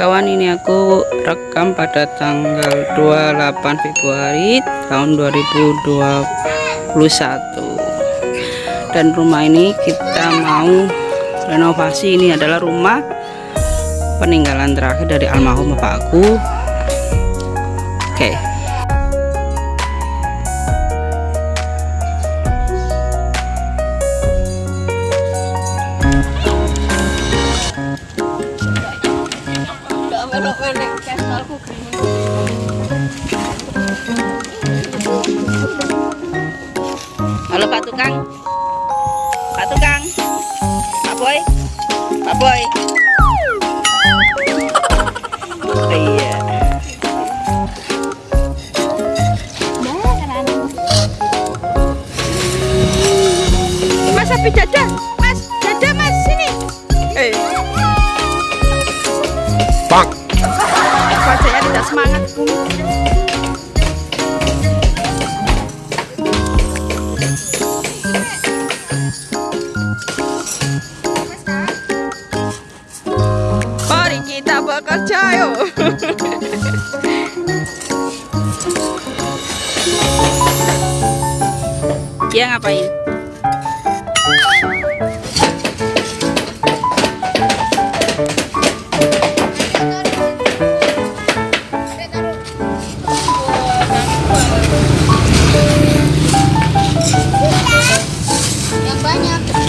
kawan ini aku rekam pada tanggal 28 Februari tahun 2021 dan rumah ini kita mau renovasi. Ini adalah rumah peninggalan terakhir dari almarhum bapakku. Oke. okay. Halo Pak Tukang. Pak Tukang. Pak Boy. Pak Boy. Iya. Mas sapi dada Mas dada mas sini. Eh. Pak Wajahnya tidak semangat Mari kita bekerja yuk. Dia ngapain? Понятно.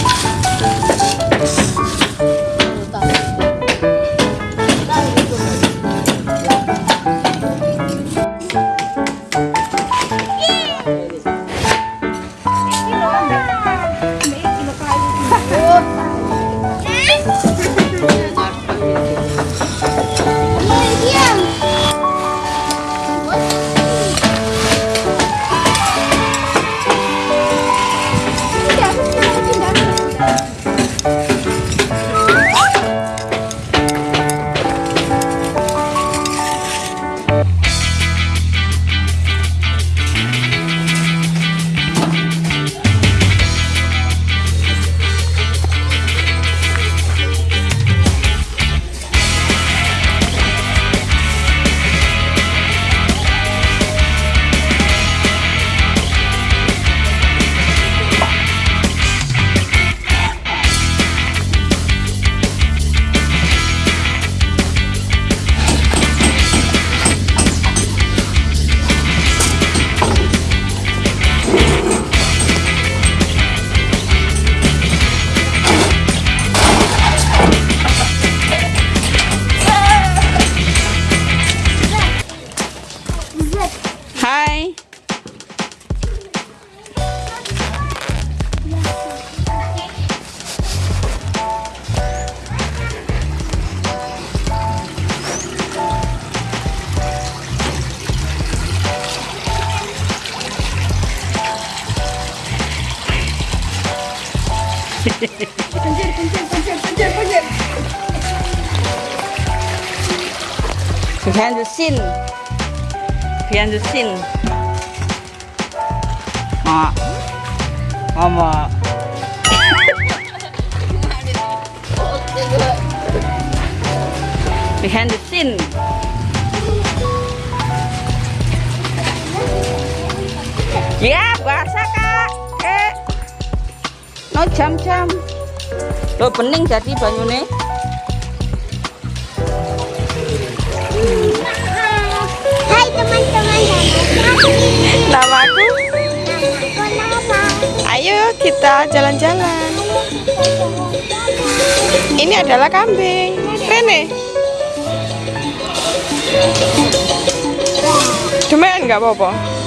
Behind the scene. Behind the scene. Ma. Mama. Behind the scene. Yeah, bye. No jam-jam. Lo bening jadi banyune. Hai teman-teman Namaku. nama Ayo kita jalan-jalan. Ini adalah kambing. Rene. Cuman nggak apa-apa.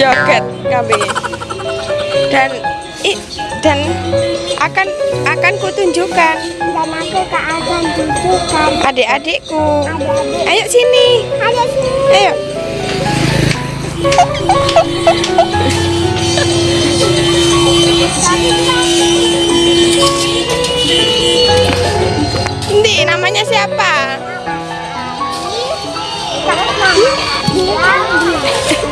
Joget kambing. Dan i, dan akan akan kutunjukkan dan aku ke akan tunjukkan adik-adikku. adik-adik Ayo sini. ada sini Ayo. Ndi, namanya siapa? Dia Ah,